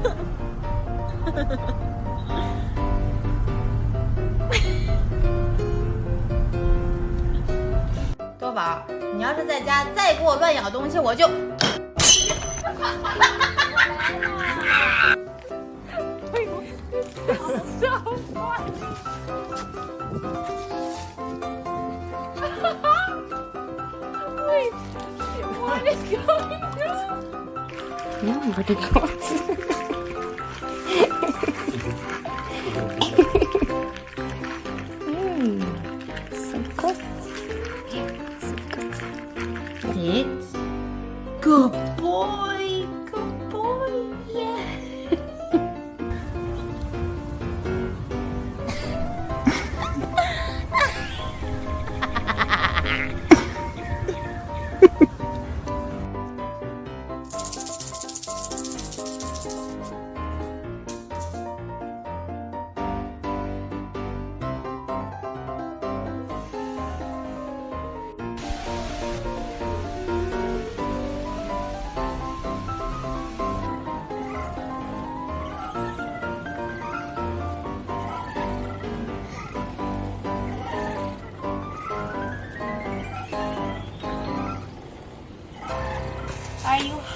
多宝，你要是在家再给我乱咬东西，我就。哈哈哈哈哈哈！喂，我操！哈哈哈哈！喂，what is g o i g on？嗯，我的裤子。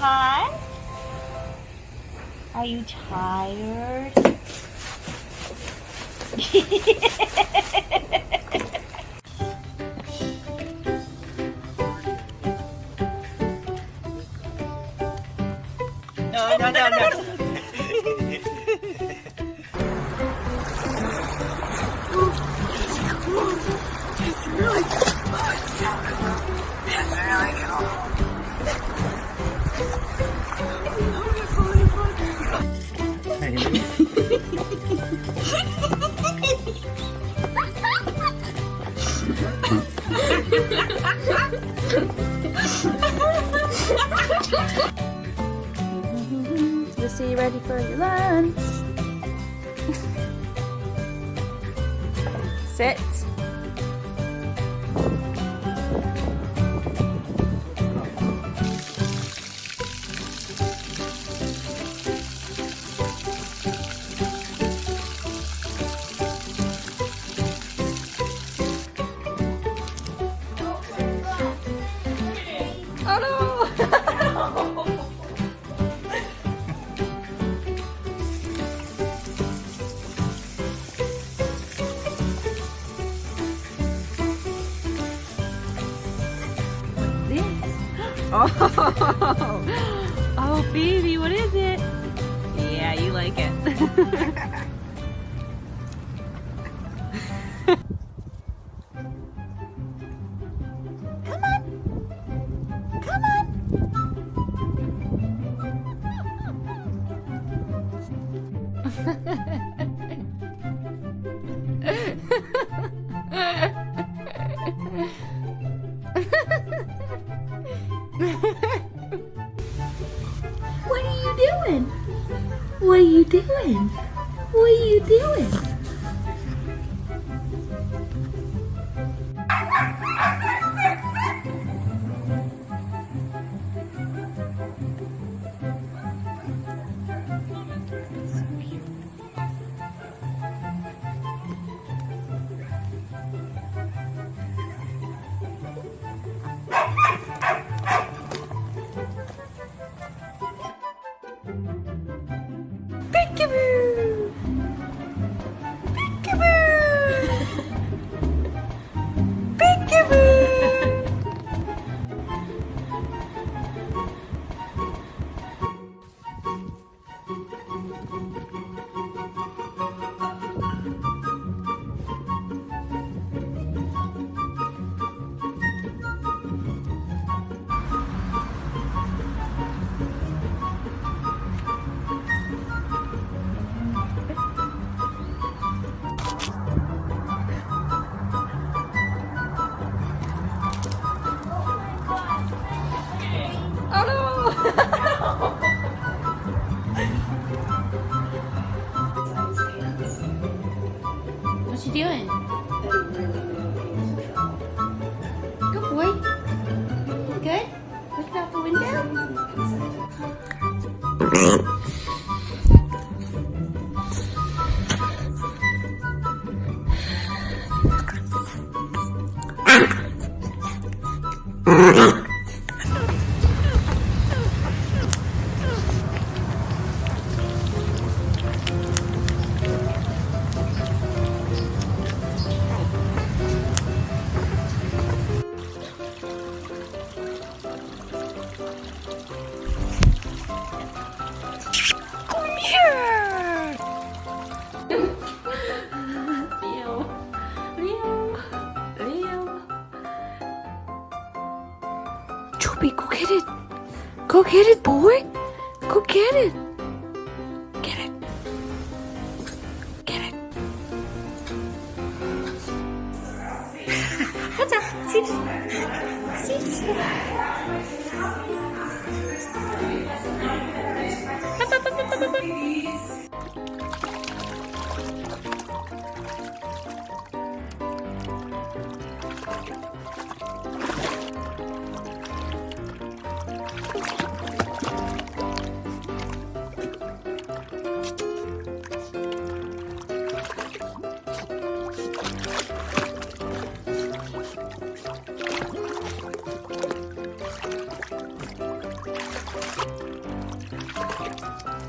time? Are you tired? baby, what is Mm-hmm.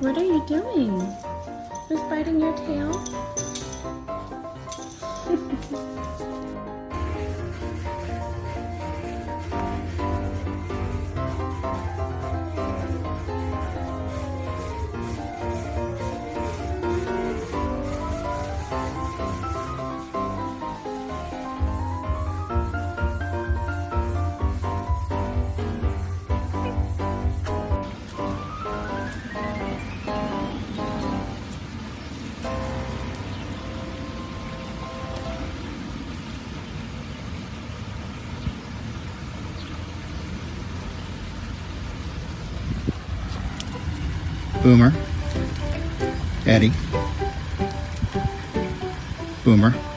What are you doing? Who's biting your tail? Boomer, Eddie, Boomer,